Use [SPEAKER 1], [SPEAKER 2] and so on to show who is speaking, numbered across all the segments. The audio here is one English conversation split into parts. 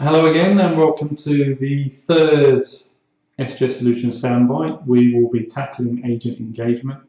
[SPEAKER 1] Hello again and welcome to the third SGS Solutions soundbite. We will be tackling agent engagement.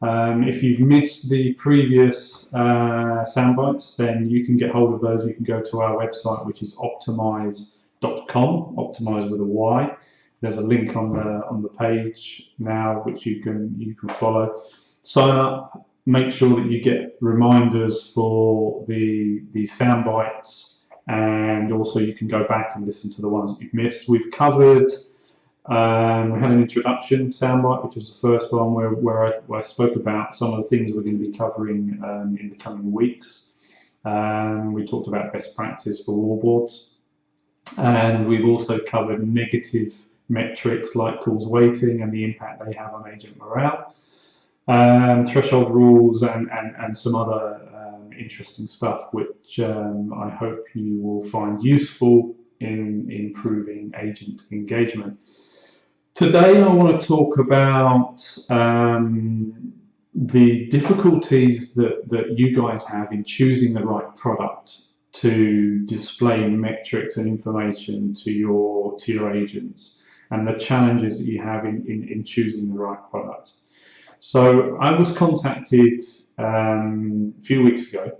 [SPEAKER 1] Um, if you've missed the previous uh, soundbites then you can get hold of those. You can go to our website which is optimyse.com, optimyse with a Y. There's a link on the on the page now which you can you can follow. Sign up, make sure that you get reminders for the the soundbites and also you can go back and listen to the ones that you've missed. We've covered, um, we had an introduction soundbite, which was the first one where, where, I, where I spoke about some of the things we're going to be covering um, in the coming weeks. Um, we talked about best practice for wallboards, and we've also covered negative metrics like calls waiting and the impact they have on agent morale, um, threshold rules, and, and, and some other interesting stuff, which um, I hope you will find useful in improving agent engagement. Today I want to talk about um, the difficulties that, that you guys have in choosing the right product to display metrics and information to your to your agents and the challenges that you have in, in, in choosing the right product. So I was contacted um, a few weeks ago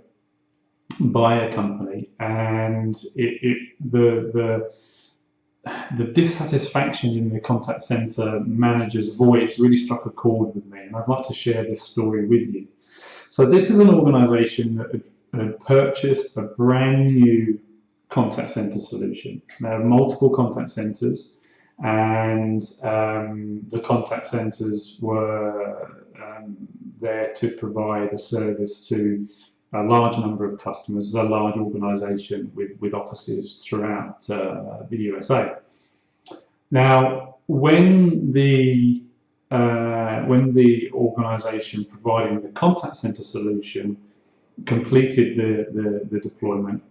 [SPEAKER 1] by a company, and it, it, the the the dissatisfaction in the contact center manager's voice really struck a chord with me, and I'd like to share this story with you. So this is an organization that had purchased a brand new contact center solution. There are multiple contact centers, and um, the contact centers were um, there to provide a service to a large number of customers, a large organization with, with offices throughout uh, the USA. Now, when the uh, when the organization providing the contact center solution completed the, the, the deployment,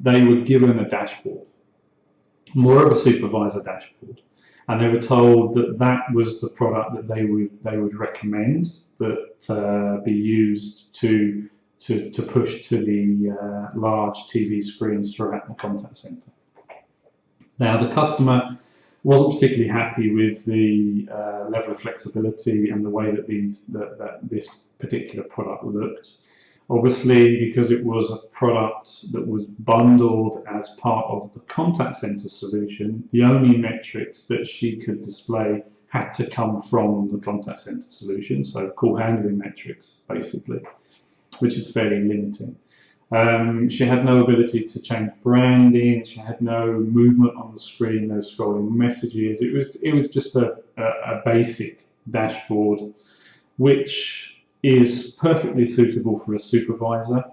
[SPEAKER 1] they were given a dashboard, more of a supervisor dashboard and they were told that that was the product that they would they would recommend that uh, be used to to, to push to the uh, large TV screens throughout the contact center. Now the customer wasn't particularly happy with the uh, level of flexibility and the way that these that, that this particular product looked. Obviously, because it was a product that was bundled as part of the contact center solution, the only metrics that she could display had to come from the contact center solution, so call handling metrics, basically which is fairly limiting. Um, she had no ability to change branding. She had no movement on the screen, no scrolling messages. It was it was just a, a, a basic dashboard, which is perfectly suitable for a supervisor.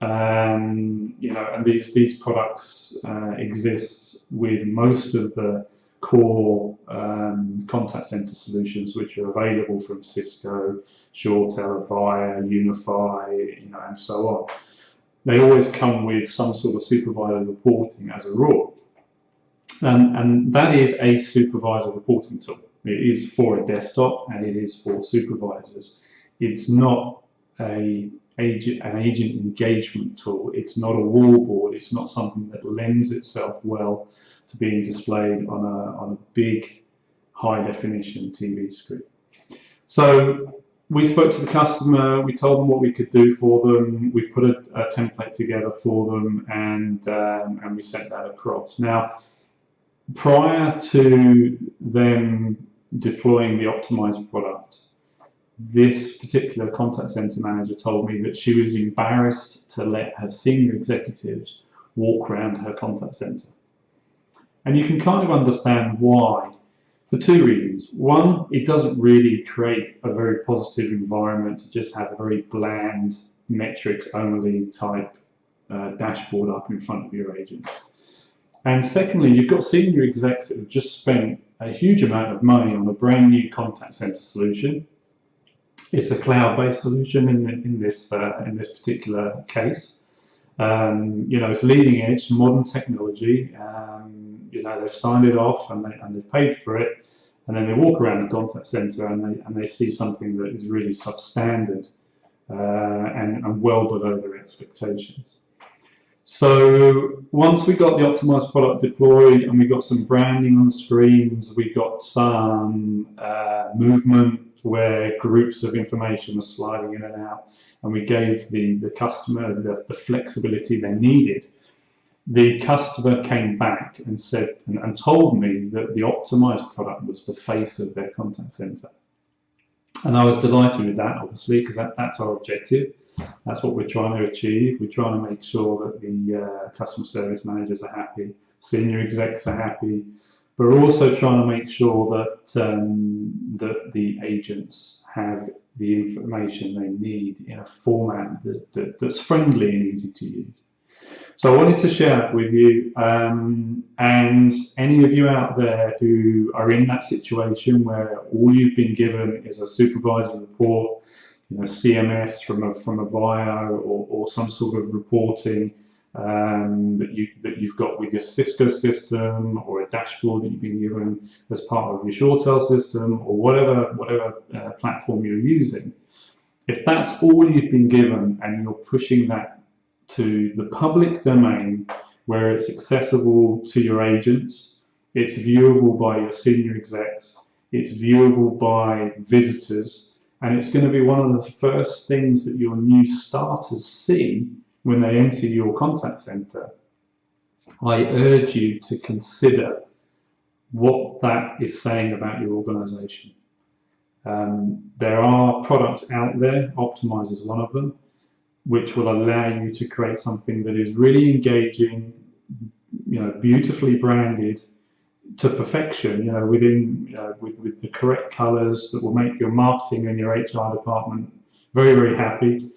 [SPEAKER 1] Um, you know, and these these products uh, exist with most of the core um, contact center solutions which are available from Cisco, ShoreTel, Avaya, Unify, you know, and so on. They always come with some sort of supervisor reporting as a rule. And, and that is a supervisor reporting tool. It is for a desktop and it is for supervisors. It's not a agent, an agent engagement tool. It's not a wallboard. It's not something that lends itself well to being displayed on a, on a big high definition TV screen. So we spoke to the customer, we told them what we could do for them, we put a, a template together for them and, um, and we sent that across. Now, prior to them deploying the optimized product, this particular contact center manager told me that she was embarrassed to let her senior executives walk around her contact center. And you can kind of understand why for two reasons. One, it doesn't really create a very positive environment to just have a very bland metrics only type uh, dashboard up in front of your agents. And secondly, you've got senior execs that have just spent a huge amount of money on a brand new contact center solution. It's a cloud-based solution in, in this uh, in this particular case. Um, you know, it's leading edge, modern technology. Um, you know, they've signed it off and, they, and they've paid for it. And then they walk around the contact center and they, and they see something that is really substandard uh, and, and well below their expectations. So once we got the optimized product deployed and we got some branding on the screens, we got some uh, movement where groups of information were sliding in and out, and we gave the, the customer the, the flexibility they needed. The customer came back and said and, and told me that the optimized product was the face of their contact center. And I was delighted with that, obviously, because that, that's our objective. That's what we're trying to achieve. We're trying to make sure that the uh, customer service managers are happy, senior execs are happy, but we're also trying to make sure that um, that the agents have the information they need in a format that, that, that's friendly and easy to use. So I wanted to share that with you um, and any of you out there who are in that situation where all you've been given is a supervisor report you know, CMS from a from Avaya or, or some sort of reporting um, that you that you've got with your Cisco system or a dashboard that you've been given as part of your ShoreTel system or whatever whatever uh, platform you're using. If that's all you've been given and you're pushing that to the public domain where it's accessible to your agents, it's viewable by your senior execs, it's viewable by visitors, and it's going to be one of the first things that your new starters see when they enter your contact center. I urge you to consider what that is saying about your organization. Um, there are products out there, Optimyse is one of them, which will allow you to create something that is really engaging, you know, beautifully branded, to perfection, you know, within you know, with, with the correct colors that will make your marketing and your HR department very, very happy,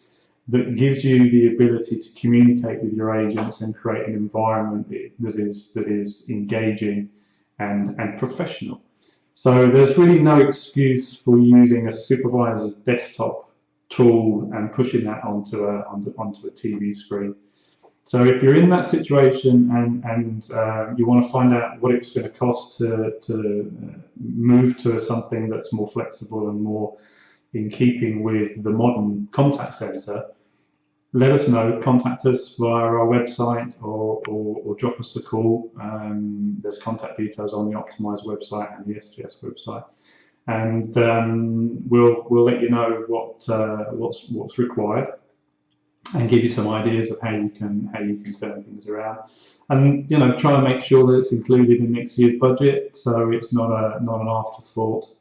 [SPEAKER 1] that gives you the ability to communicate with your agents and create an environment that is that is engaging and, and professional. So there's really no excuse for using a supervisor's desktop tool and pushing that onto a, onto, onto a TV screen. So if you're in that situation and, and uh, you want to find out what it's going to cost to, to uh, move to something that's more flexible and more in keeping with the modern contact center, let us know. Contact us via our website or, or, or drop us a call. Um, there's contact details on the Optimyse website and the SGS website. And um, we'll, we'll let you know what, uh, what's, what's required and give you some ideas of how you can how you can turn things around and you know try and make sure that it's included in next year's budget so it's not a not an afterthought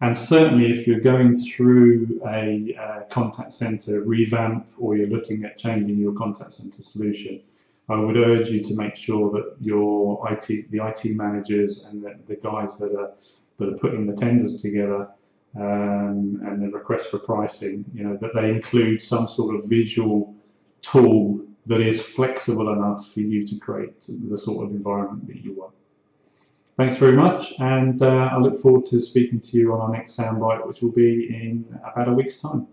[SPEAKER 1] and certainly if you're going through a, a contact center revamp or you're looking at changing your contact center solution I would urge you to make sure that your IT the IT managers and the, the guys that are that are putting the tenders together um, and the request for pricing, you know, that they include some sort of visual tool that is flexible enough for you to create the sort of environment that you want. Thanks very much, and uh, I look forward to speaking to you on our next soundbite, which will be in about a week's time.